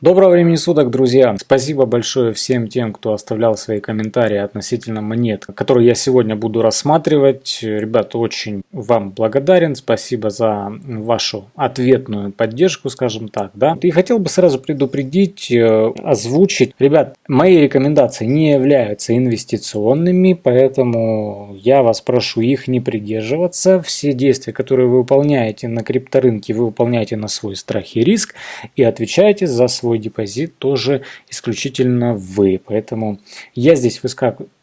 Доброго времени суток, друзья! Спасибо большое всем тем, кто оставлял свои комментарии относительно монет, которые я сегодня буду рассматривать. Ребята, очень вам благодарен. Спасибо за вашу ответную поддержку, скажем так. Да? И хотел бы сразу предупредить, э, озвучить. Ребят, мои рекомендации не являются инвестиционными, поэтому я вас прошу их не придерживаться. Все действия, которые вы выполняете на крипторынке, вы выполняете на свой страх и риск и отвечаете за свой свой депозит тоже исключительно вы. Поэтому я здесь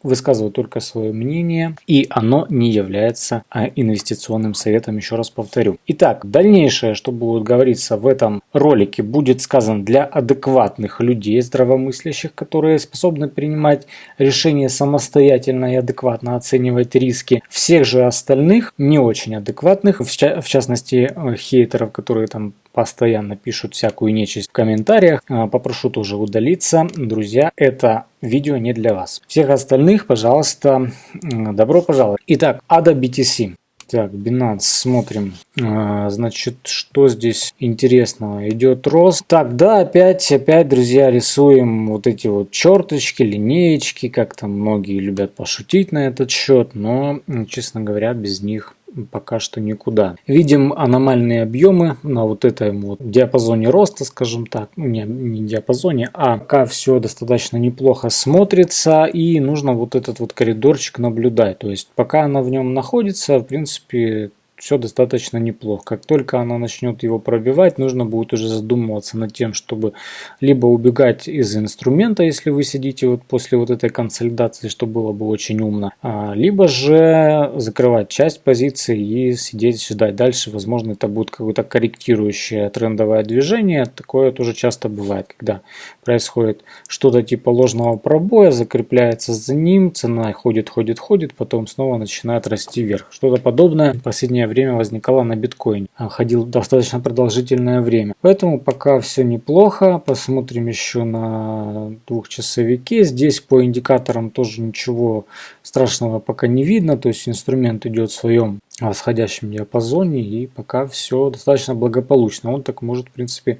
высказываю только свое мнение, и оно не является а, инвестиционным советом, еще раз повторю. Итак, дальнейшее, что будет говориться в этом ролике, будет сказано для адекватных людей, здравомыслящих, которые способны принимать решения самостоятельно и адекватно оценивать риски. Всех же остальных, не очень адекватных, в частности э, хейтеров, которые там постоянно пишут всякую нечисть в комментариях. А, попрошу тоже удалиться. Друзья, это видео не для вас. Всех остальных, пожалуйста, добро пожаловать. Итак, ADA BTC. Так, Binance, смотрим. А, значит, что здесь интересного? Идет рост. Так, да, опять, опять, друзья, рисуем вот эти вот черточки, линеечки, как там многие любят пошутить на этот счет, но, честно говоря, без них пока что никуда. Видим аномальные объемы на вот этом вот диапазоне роста, скажем так, ну, не, не диапазоне, а пока все достаточно неплохо смотрится и нужно вот этот вот коридорчик наблюдать. То есть пока она в нем находится, в принципе, все достаточно неплохо. Как только она начнет его пробивать, нужно будет уже задумываться над тем, чтобы либо убегать из инструмента, если вы сидите вот после вот этой консолидации, что было бы очень умно, а, либо же закрывать часть позиции и сидеть ждать дальше. Возможно, это будет какое-то корректирующее трендовое движение. Такое тоже часто бывает, когда происходит что-то типа ложного пробоя, закрепляется за ним, цена ходит, ходит, ходит, потом снова начинает расти вверх. Что-то подобное последнее последнее время возникала на биткоине. Ходил достаточно продолжительное время. Поэтому пока все неплохо. Посмотрим еще на двухчасовике. Здесь по индикаторам тоже ничего страшного пока не видно. То есть инструмент идет в своем восходящем диапазоне и пока все достаточно благополучно. Он так может в принципе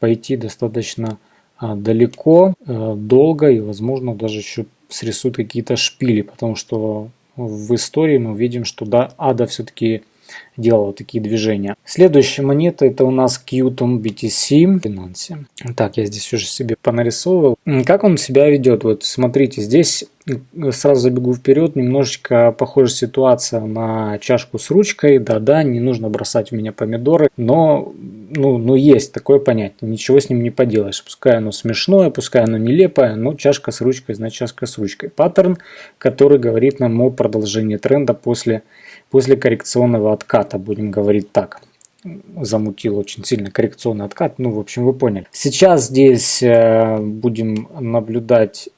пойти достаточно а, далеко, э, долго и возможно даже еще срисуют какие-то шпили, потому что в истории мы видим, что да, ада все-таки делала такие движения. Следующая монета это у нас Qtum BTC Binance. Так, я здесь уже себе понарисовывал. Как он себя ведет? Вот смотрите, здесь сразу забегу вперед, немножечко похожа ситуация на чашку с ручкой. Да-да, не нужно бросать в меня помидоры, но ну, ну есть такое понятие, ничего с ним не поделаешь. Пускай оно смешное, пускай оно нелепое, но чашка с ручкой, значит чашка с ручкой. Паттерн, который говорит нам о продолжении тренда после после коррекционного отката, будем говорить так замутил очень сильно коррекционный откат. Ну, в общем, вы поняли. Сейчас здесь э, будем наблюдать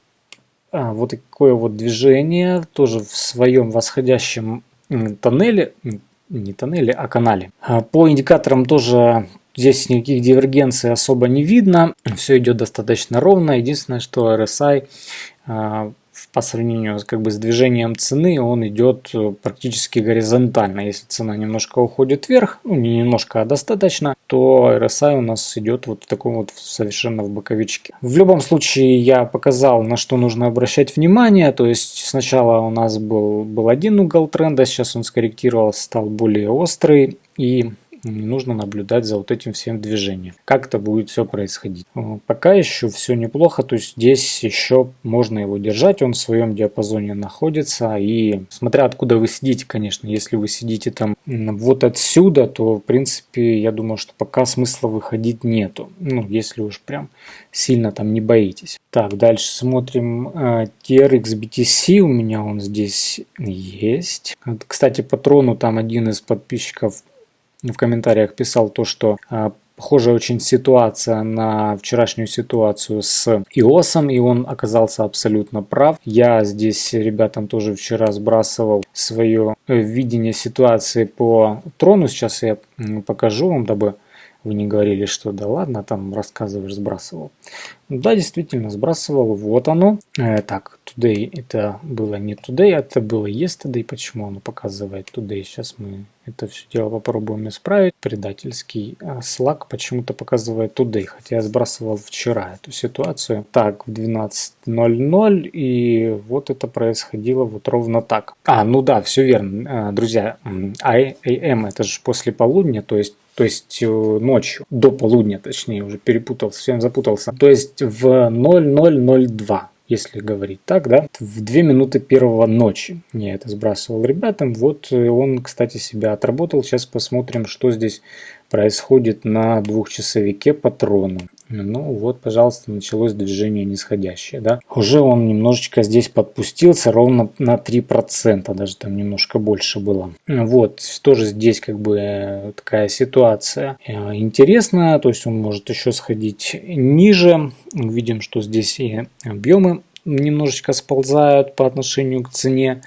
а, вот такое вот движение, тоже в своем восходящем тоннеле, не тоннеле, а канале. А, по индикаторам тоже здесь никаких дивергенций особо не видно. Все идет достаточно ровно. Единственное, что RSI по сравнению как бы, с движением цены он идет э, практически горизонтально. Если цена немножко уходит вверх, ну не немножко, а достаточно, то RSI у нас идет вот в таком вот совершенно в боковичке. В любом случае я показал, на что нужно обращать внимание. То есть сначала у нас был, был один угол тренда, сейчас он скорректировался, стал более острый. И нужно наблюдать за вот этим всем движением. Как это будет все происходить. Э, пока еще все неплохо, то есть здесь еще можно его держать, он в своем диапазоне находится. И смотря откуда вы сидите, конечно, если вы сидите там вот отсюда, то в принципе я думаю, что пока смысла выходить нету. Ну, если уж прям сильно там не боитесь. Так, дальше смотрим э, TRX BTC, у меня он здесь есть. Кстати, патрону там один из подписчиков в комментариях писал то, что а, похожая очень ситуация на вчерашнюю ситуацию с ИОСом, и он оказался абсолютно прав. Я здесь ребятам тоже вчера сбрасывал свое э, видение ситуации по трону. Сейчас я покажу вам, дабы вы не говорили, что да ладно, там рассказываешь, сбрасывал. Да, действительно, сбрасывал. Вот оно. Э, так, today это было не today, а это было yesterday. Почему оно показывает today? Сейчас мы это все дело попробуем исправить. Предательский а, Slack почему-то показывает today, хотя я сбрасывал вчера эту ситуацию. Так, в 12.00 и вот это происходило вот ровно так. А, ну да, все верно, а, друзья. AM это же после полудня, то есть то есть э, ночью, до полудня, точнее, уже перепутался, всем запутался. То есть в 0002 если говорить так, да, в 2 минуты первого ночи я это сбрасывал ребятам. Вот э, он, кстати, себя отработал. Сейчас посмотрим, что здесь происходит на двухчасовике патрона. Ну вот, пожалуйста, началось движение нисходящее. Да? Уже он немножечко здесь подпустился, ровно на 3%, даже там немножко больше было. Вот, тоже здесь как бы э, такая ситуация э, интересная, то есть он может еще сходить ниже. Видим, что здесь и объемы немножечко сползают по отношению к цене.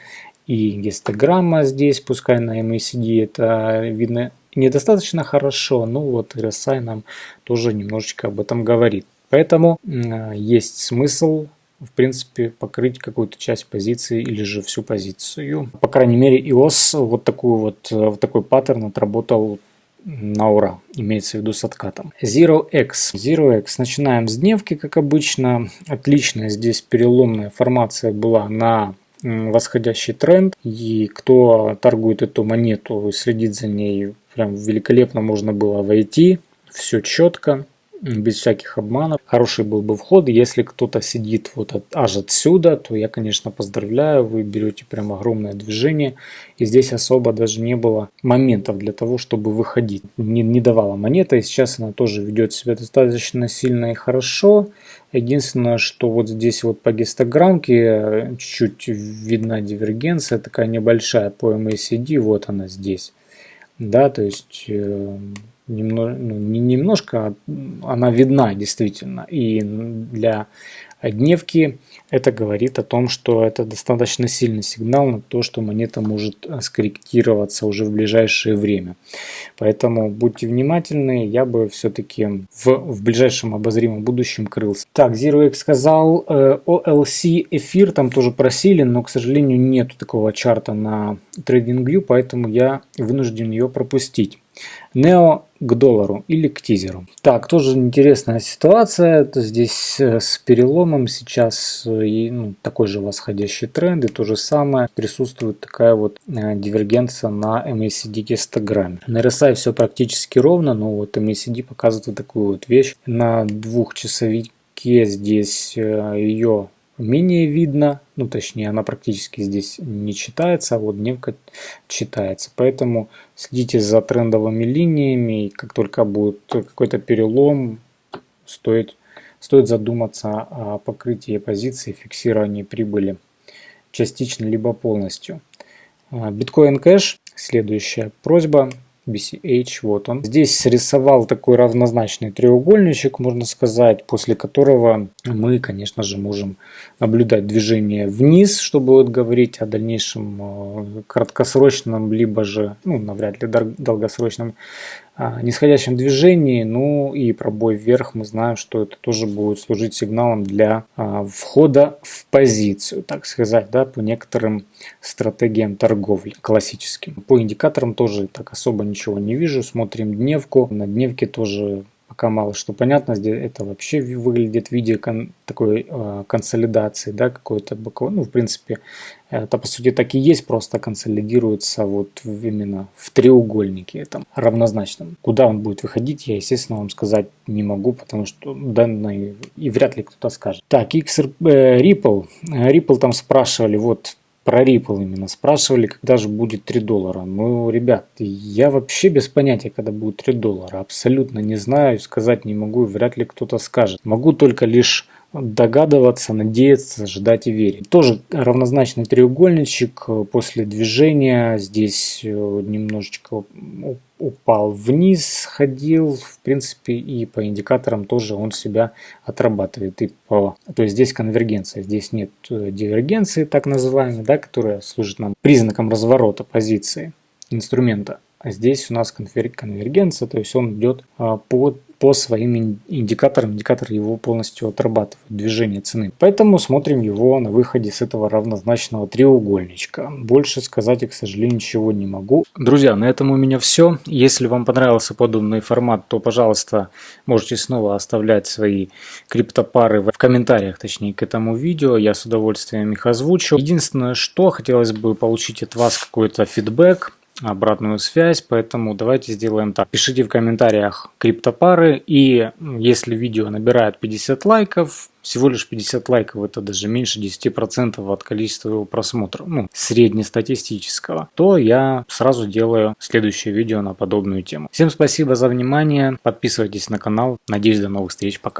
И гистограмма здесь, пускай на MACD это видно недостаточно хорошо, но вот RSI нам тоже немножечко об этом говорит. Поэтому есть смысл в принципе, покрыть какую-то часть позиции или же всю позицию. По крайней мере, EOS вот, такую вот, вот такой паттерн отработал на ура, имеется в виду с откатом. Zero X. Zero X. Начинаем с дневки, как обычно. Отличная здесь переломная формация была на восходящий тренд. И кто торгует эту монету и следит за ней, прям великолепно можно было войти. Все четко без всяких обманов. Хороший был бы вход. Если кто-то сидит вот от, аж отсюда, то я, конечно, поздравляю. Вы берете прям огромное движение. И здесь особо даже не было моментов для того, чтобы выходить. Не, не давала монета. И сейчас она тоже ведет себя достаточно сильно и хорошо. Единственное, что вот здесь вот по гистограммке чуть-чуть видна дивергенция, такая небольшая по MACD, вот она здесь. Да, то есть э, немного, ну, не немножко, а она видна действительно. И для дневки это говорит о том, что это достаточно сильный сигнал на то, что монета может скорректироваться уже в ближайшее время. Поэтому будьте внимательны, я бы все-таки в, в ближайшем обозримом будущем крылся. Так, ZeroX сказал, э, OLC эфир там тоже просили, но, к сожалению, нету такого чарта на TradingView, поэтому я вынужден ее пропустить. Нео к доллару или к тизеру. Так, тоже интересная ситуация. Это здесь э, с переломом сейчас э, и, ну, такой же восходящий тренд и то же самое. Присутствует такая вот э, дивергенция на MACD гистограмме. На RSI все практически ровно, но вот MACD показывает такую вот вещь. На двухчасовике здесь ее менее видно, ну точнее она практически здесь не читается, а вот дневка читается. Поэтому следите за трендовыми линиями, и как только будет какой-то перелом, стоит, стоит задуматься о покрытии позиции, фиксировании прибыли частично либо полностью. Биткоин кэш, следующая просьба BCH, вот он. Здесь срисовал такой равнозначный треугольничек, можно сказать, после которого мы, конечно же, можем наблюдать движение вниз, чтобы вот говорить о дальнейшем э, краткосрочном, либо же, ну, навряд ли долгосрочном нисходящем движении, ну и пробой вверх, мы знаем, что это тоже будет служить сигналом для а, входа в позицию, так сказать, да, по некоторым стратегиям торговли классическим. По индикаторам тоже так особо ничего не вижу, смотрим дневку, на дневке тоже пока мало что понятно. Здесь это вообще выглядит в виде кон, такой э, консолидации, да, какой-то боковой. Ну, в принципе, это по сути так и есть, просто консолидируется вот именно в треугольнике этом равнозначном. Куда он будет выходить, я, естественно, вам сказать не могу, потому что данные и вряд ли кто-то скажет. Так, XR, э, Ripple. Ripple там спрашивали, вот про Ripple именно спрашивали, когда же будет 3 доллара. Ну, ребят, я вообще без понятия, когда будет 3 доллара. Абсолютно не знаю, сказать не могу, вряд ли кто-то скажет. Могу только лишь догадываться, надеяться, ждать и верить. Тоже равнозначный треугольничек после движения. Здесь э, немножечко упал вниз, ходил, в принципе, и по индикаторам тоже он себя отрабатывает. И по, то есть здесь конвергенция, здесь нет э, дивергенции, так называемой, да, которая служит нам признаком разворота позиции инструмента. а здесь у нас конвергенция, то есть он идет а, по по своим индикаторам. Индикатор его полностью отрабатывает, движение цены. Поэтому смотрим его на выходе с этого равнозначного треугольничка. Больше сказать я, к сожалению, ничего не могу. Друзья, на этом у меня все. Если вам понравился подобный формат, то, пожалуйста, можете снова оставлять свои криптопары в комментариях, точнее, к этому видео. Я с удовольствием их озвучу. Единственное, что хотелось бы получить от вас какой-то фидбэк обратную связь, поэтому давайте сделаем так. Пишите в комментариях криптопары, и если видео набирает 50 лайков, всего лишь 50 лайков, это даже меньше 10% от количества его просмотров, ну, среднестатистического, то я сразу делаю следующее видео на подобную тему. Всем спасибо за внимание, подписывайтесь на канал, надеюсь до новых встреч, пока.